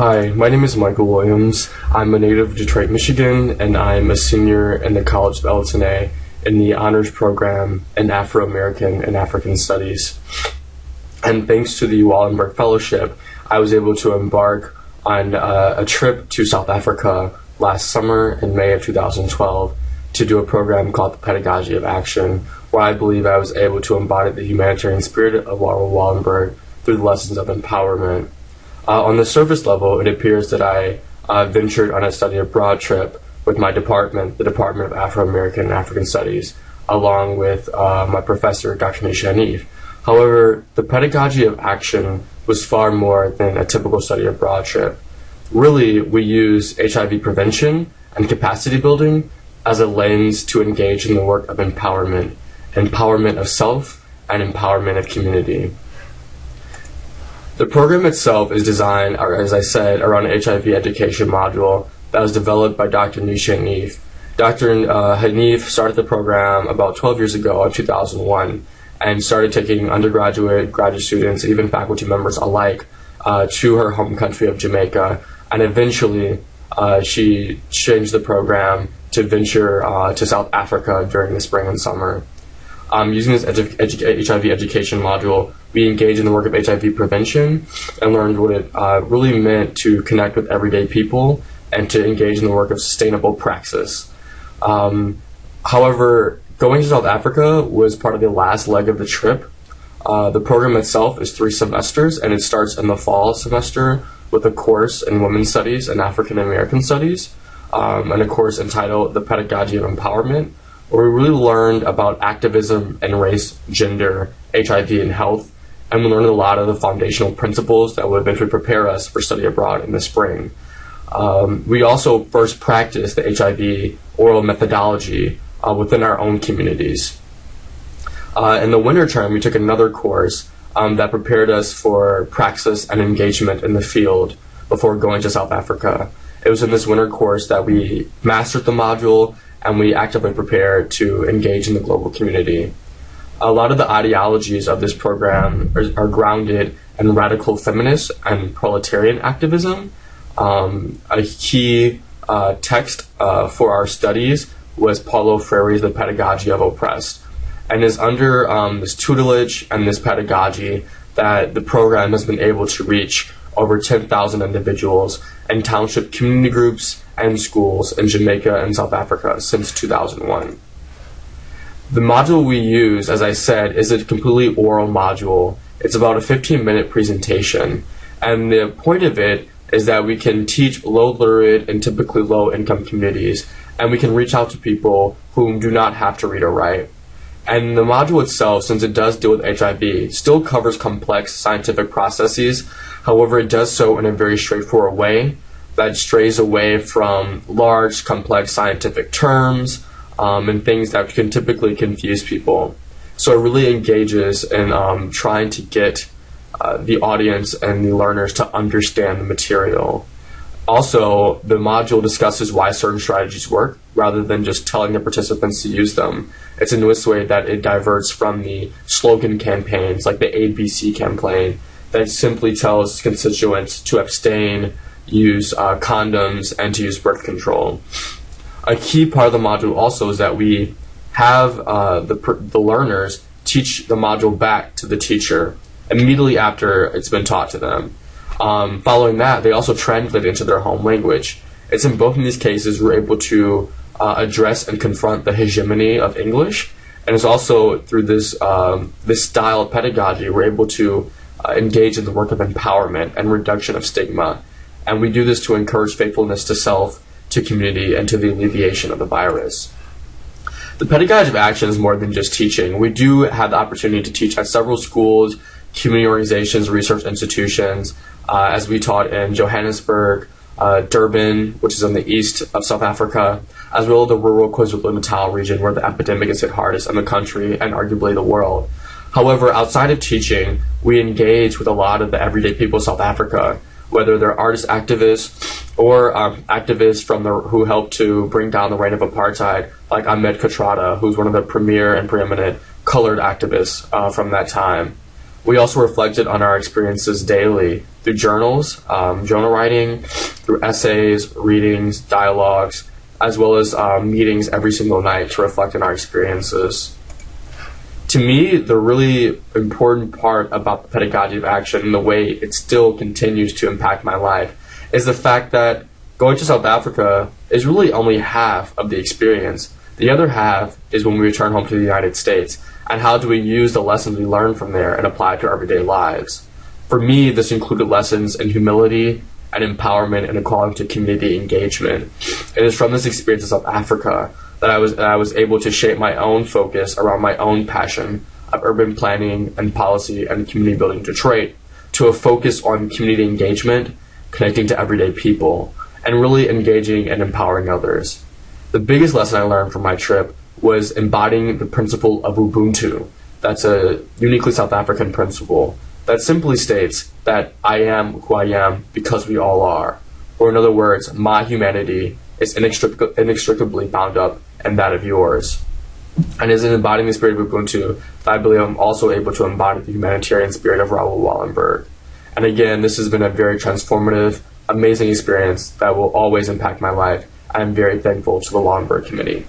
Hi, my name is Michael Williams. I'm a native of Detroit, Michigan, and I'm a senior in the College of Elletton in the honors program in Afro American and African Studies. And thanks to the Wallenberg Fellowship, I was able to embark on uh, a trip to South Africa last summer in May of 2012 to do a program called the Pedagogy of Action, where I believe I was able to embody the humanitarian spirit of Wallenberg through the lessons of empowerment. Uh, on the surface level, it appears that I uh, ventured on a study abroad trip with my department, the Department of Afro American and African Studies, along with uh, my professor, Dr. Nesha. However, the pedagogy of action was far more than a typical study abroad trip. Really, we use HIV prevention and capacity building as a lens to engage in the work of empowerment, empowerment of self and empowerment of community. The program itself is designed, as I said, around an HIV education module that was developed by Dr. Nesha Haniff. Dr. Uh, Haniff started the program about 12 years ago in 2001 and started taking undergraduate, graduate students, even faculty members alike uh, to her home country of Jamaica. And eventually, uh, she changed the program to venture uh, to South Africa during the spring and summer. Um, using this edu edu HIV education module, we engaged in the work of HIV prevention and learned what it uh, really meant to connect with everyday people and to engage in the work of sustainable praxis. Um, however, going to South Africa was part of the last leg of the trip. Uh, the program itself is three semesters and it starts in the fall semester with a course in women's studies and African American studies um, and a course entitled The Pedagogy of Empowerment, where we really learned about activism and race, gender, HIV, and health, and we learned a lot of the foundational principles that would eventually prepare us for study abroad in the spring. Um, we also first practiced the HIV oral methodology uh, within our own communities. Uh, in the winter term, we took another course um, that prepared us for praxis and engagement in the field before going to South Africa. It was in this winter course that we mastered the module and we actively prepared to engage in the global community. A lot of the ideologies of this program are, are grounded in radical feminist and proletarian activism. Um, a key uh, text uh, for our studies was Paulo Freire's The Pedagogy of Oppressed. And it's under um, this tutelage and this pedagogy that the program has been able to reach over 10,000 individuals in township community groups and schools in Jamaica and South Africa since 2001. The module we use, as I said, is a completely oral module. It's about a 15 minute presentation. And the point of it is that we can teach low literate and typically low income communities, and we can reach out to people who do not have to read or write. And the module itself, since it does deal with HIV, still covers complex scientific processes. However, it does so in a very straightforward way that strays away from large, complex scientific terms um, and things that can typically confuse people. So it really engages in um, trying to get uh, the audience and the learners to understand the material. Also, the module discusses why certain strategies work rather than just telling the participants to use them. It's in this way that it diverts from the slogan campaigns like the ABC campaign that simply tells constituents to abstain, use uh, condoms, and to use birth control. A key part of the module also is that we have uh, the, the learners teach the module back to the teacher immediately after it's been taught to them. Um, following that, they also translate into their home language. It's in both of these cases we're able to uh, address and confront the hegemony of English, and it's also through this um, this style of pedagogy we're able to uh, engage in the work of empowerment and reduction of stigma, and we do this to encourage faithfulness to self, to community, and to the alleviation of the virus. The pedagogy of action is more than just teaching. We do have the opportunity to teach at several schools, community organizations, research institutions, uh, as we taught in Johannesburg, uh, Durban, which is in the east of South Africa, as well as the rural KwaZulu-Natal region where the epidemic is hit hardest in the country and arguably the world. However, outside of teaching, we engage with a lot of the everyday people of South Africa, whether they're artist activists or um, activists from the, who helped to bring down the reign of apartheid, like Ahmed Kathrada, who's one of the premier and preeminent colored activists uh, from that time. We also reflected on our experiences daily through journals, um, journal writing, through essays, readings, dialogues, as well as um, meetings every single night to reflect on our experiences. To me, the really important part about the pedagogy of action and the way it still continues to impact my life is the fact that going to South Africa is really only half of the experience. The other half is when we return home to the United States and how do we use the lessons we learn from there and apply it to our everyday lives. For me, this included lessons in humility and empowerment and equality to community engagement. It is from this experience in South Africa that I was that I was able to shape my own focus around my own passion of urban planning and policy and community building in Detroit to a focus on community engagement, connecting to everyday people, and really engaging and empowering others. The biggest lesson I learned from my trip was embodying the principle of Ubuntu. That's a uniquely South African principle that simply states that I am who I am because we all are. Or, in other words, my humanity is inextric- inextricably bound up in that of yours. And as in embodying the spirit of Ubuntu, I believe I'm also able to embody the humanitarian spirit of Raoul Wallenberg. And again, this has been a very transformative, amazing experience that will always impact my life. I'm very thankful to the Wallenberg Committee.